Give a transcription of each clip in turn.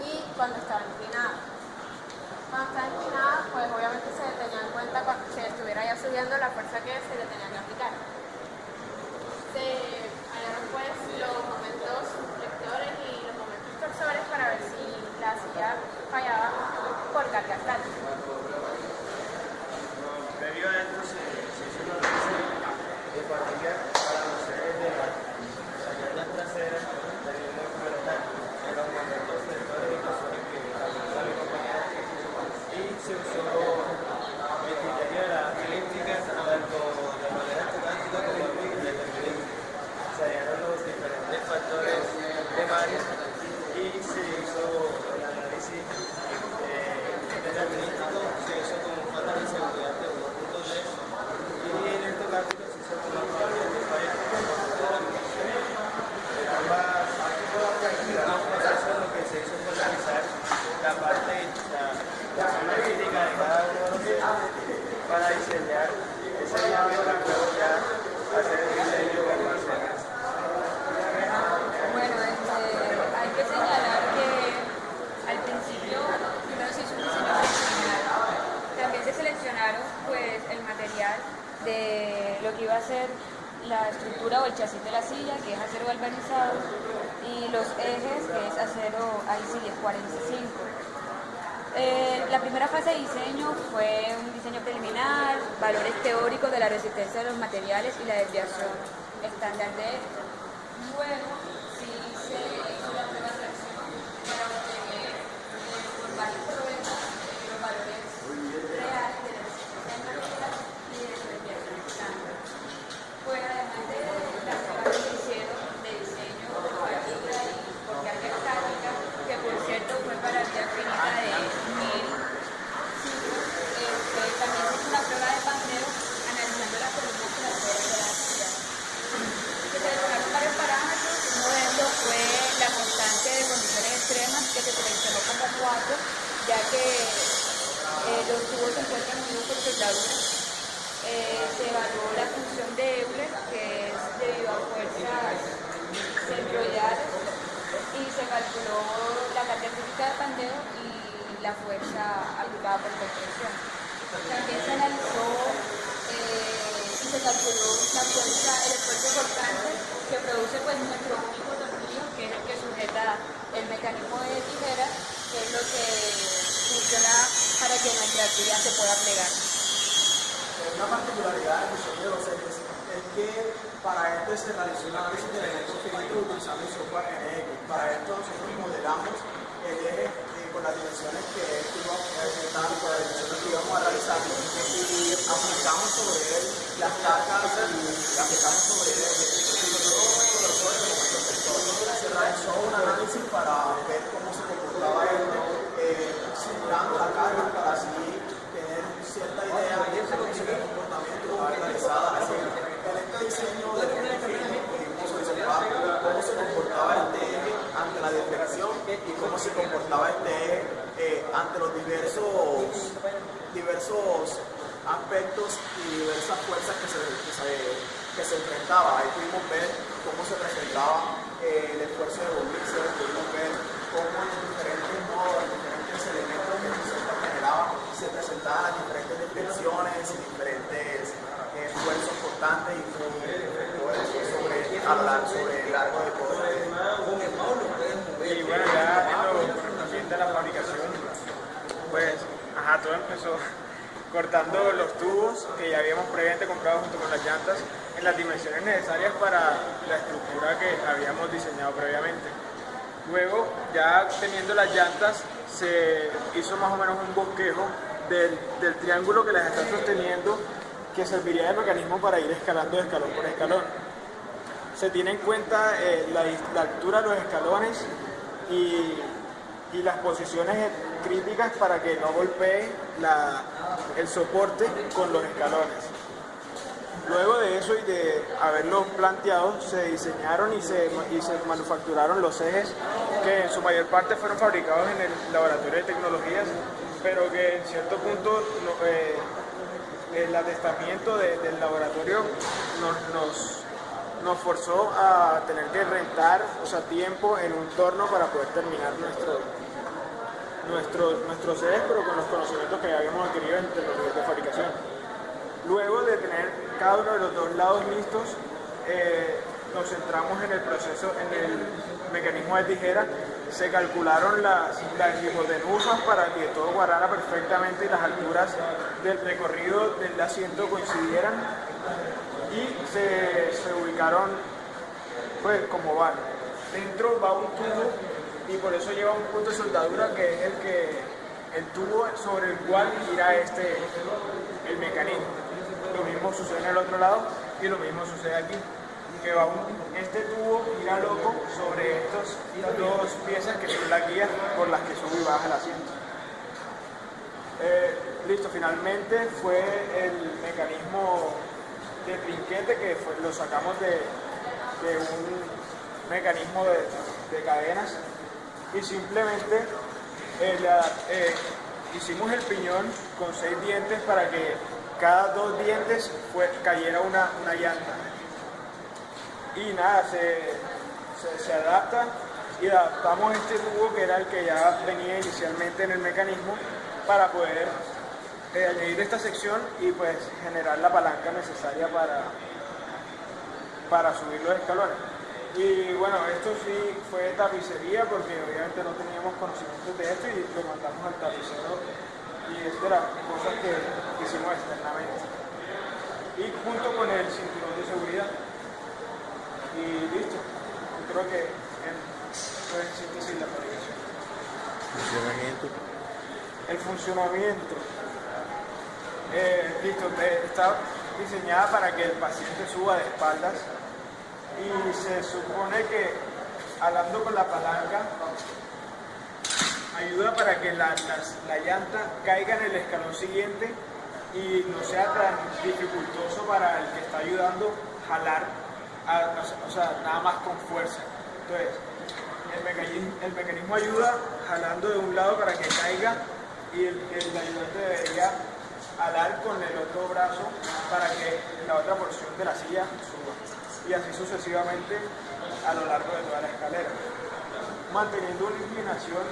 y cuando estaba inclinada. Cuando estaba inclinada, pues obviamente se tenía en cuenta cuando se estuviera ya subiendo la fuerza que se le tenía que aplicar. Se hallaron pues los momentos lectores y los momentos torsores para ver si la silla fallaba por carga estática. Debido a esto se, se hizo una revisión de fatiga para los seres de la salida trasera, la línea frontal, en los momentos lectores y torsores que realizaba mi compañera y se usó el criterio de la elíptica tanto de manera estocástica como de determinismo. Se hallaron los diferentes factores de varios y se hizo el análisis eh, determinístico, se hizo con un factor de seguridad de 1.3 y en el estocástico se hizo con una probabilidad de falla de 1.3. Ambas ambos procesos lo que se hizo fue analizar la parte, la, la zona crítica de cada uno de los sitios para diseñar ese diámetro y luego ya hacer el diseño con base en eso. Bueno, este, hay que señalar que al principio primero se hizo un diseño preliminar. También se seleccionaron pues el material de lo que iba a ser la estructura o el chasis de la silla, y los ejes, que es acero IC 1045. Eh, la primera fase de diseño fue un diseño preliminar, valores teóricos de la resistencia de los materiales y la desviación estándar de sí se hizo la prueba de acción para obtener eh, por varios problemas eh, los valores reales de la resistencia del material y de su desviación estándar. Fue además de las pruebas que se hicieron de diseño por fatiga y por carga estática, que por cierto fue para la finita de 1000 ciclos, este, también se hizo una prueba de pandeo analizando las columnas que las puede de la silla. Se seleccionaron varios parámetros, uno de ellos fue la constante de condiciones extremas que se seleccionó como 4, ya que eh, los tubos se encuentran unidos por soldaduras. Se evaluó la función de Euler, que es debido a fuerzas centroidales, y se calculó la carga física de pandeo y la fuerza aplicada por compresión. También se analizó eh, y se calculó la fuerza, el esfuerzo cortante que produce pues, nuestro único que es el que sujeta el mecanismo de tijera, que es lo que funciona para que nuestra tira se pueda plegar. Una particularidad del diseño de los ejes es que para esto se realizó un análisis de elementos finitos utilizando el software NX. Para esto nosotros modelamos el eje eh, con las dimensiones que iba a con las dimensiones que íbamos a realizar y aplicamos sobre él las cargas y aplicamos sobre él se realizó un análisis para ver cómo se comportaba él, eh, simulando la carga para así tener cierta idea de cómo el comportamiento realizada así. En este diseño de pudimos observar cómo se comportaba este eje ante la deflexión y cómo se comportaba este eje eh, ante los diversos, diversos aspectos y diversas fuerzas que se, que se, que se enfrentaba. Ahí pudimos ver cómo se presentaba eh, el esfuerzo de volverse, pudimos ver cómo en diferentes modos, en diferentes elementos que el sistema generaba, se presentaban las diferentes deflexiones y diferentes eh, esfuerzos constantes y sobre, a la- sobre el largo de poder. Y bueno, ya en lo correspondiente a la fabricación, pues, ajá, todo empezó cortando los tubos que ya habíamos previamente comprado junto con las llantas en las dimensiones necesarias para la estructura que habíamos diseñado previamente. Luego, ya teniendo las llantas, se hizo más o menos un bosquejo del, del triángulo que las está sosteniendo que serviría de mecanismo para ir escalando escalón por escalón se tiene en cuenta eh, la, la altura de los escalones y, y las posiciones críticas para que no golpee la- el soporte con los escalones. Luego de eso y de haberlo planteado, se diseñaron y se, y se manufacturaron los ejes que en su mayor parte fueron fabricados en el laboratorio de tecnologías, pero que en cierto punto eh, el atestamiento de- del laboratorio nos, nos nos forzó a tener que rentar, o sea, tiempo en un torno para poder terminar nuestro, nuestros, nuestros sedes, pero con los conocimientos que habíamos adquirido en tecnología de fabricación. Luego de tener cada uno de los dos lados listos, eh, nos centramos en el proceso, en el mecanismo de tijera, se calcularon las, las hipotenusas para que todo guardara perfectamente y las alturas del recorrido del asiento coincidieran y se, se ubicaron pues como van. Dentro va un tubo y por eso lleva un punto de soldadura que es el que el tubo sobre el cual gira este el mecanismo. Lo mismo sucede en el otro lado y lo mismo sucede aquí que va este tubo gira loco sobre estos, dos piezas que son las guías por las que sube y baja el asiento. Eh, listo, finalmente fue el mecanismo de trinquete que lo sacamos de, un mecanismo de, cadenas y simplemente eh, eh, hicimos el piñón con seis dientes para que cada dos dientes fue, cayera una, una llanta y nada, se, se, se, adapta y adaptamos este tubo que era el que ya venía inicialmente en el mecanismo para poder eh, añadir esta sección y pues generar la palanca necesaria para, para subir los escalones. Y bueno, esto sí fue tapicería porque obviamente no teníamos conocimientos de esto y lo mandamos al tapicero y esto era cosas que hicimos externamente. Y junto con el cinturón de seguridad y listo. Yo creo que fue en síntesis la fabricación. Funcionamiento. El funcionamiento. Eh, listo, está diseñada para que el paciente suba de espaldas y se supone que hablando con la palanca ayuda para que la, las, la llanta caiga en el escalón siguiente y no sea tan dificultoso para el que está ayudando jalar o sea, nada más con fuerza. Entonces, el mecanismo, el mecanismo, ayuda jalando de un lado para que caiga y el, el ayudante debería jalar con el otro brazo para que la otra porción de la silla suba. Y así sucesivamente a lo largo de toda la escalera. Manteniendo una inclinación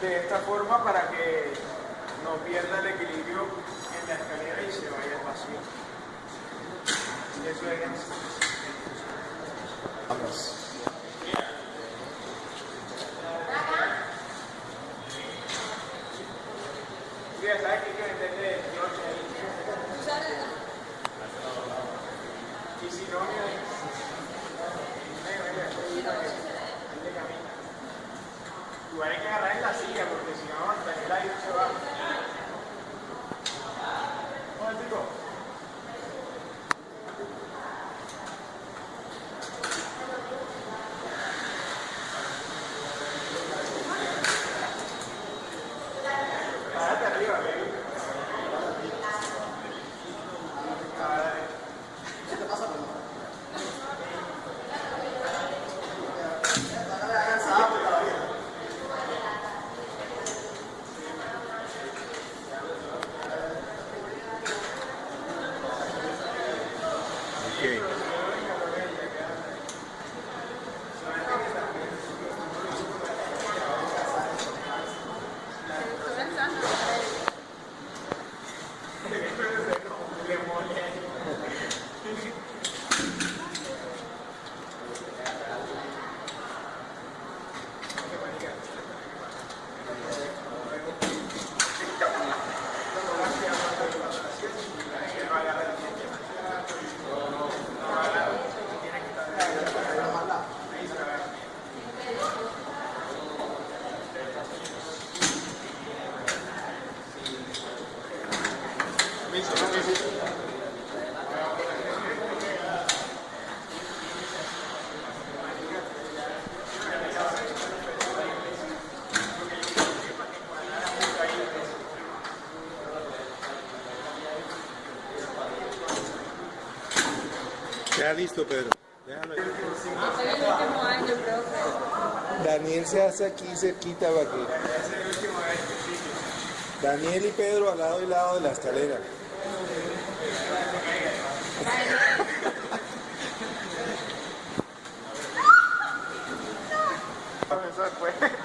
de esta forma para que no pierda el equilibrio en la escalera y se vaya al vacío. Eso es. Vamos. Ya sabes que hay que meterle noche ahí. Y si no, mira. Igual hay que agarrar en la silla porque si no, hasta el aire se va. Listo, Pedro. Daniel se hace aquí cerquita para que... Daniel y Pedro al lado y lado de la escalera.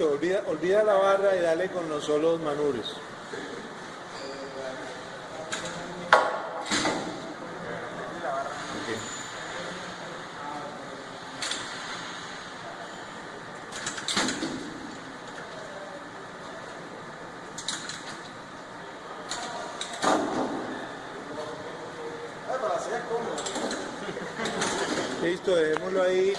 Listo, olvida, olvida la barra y dale con los solos cómodo. Listo, dejémoslo ahí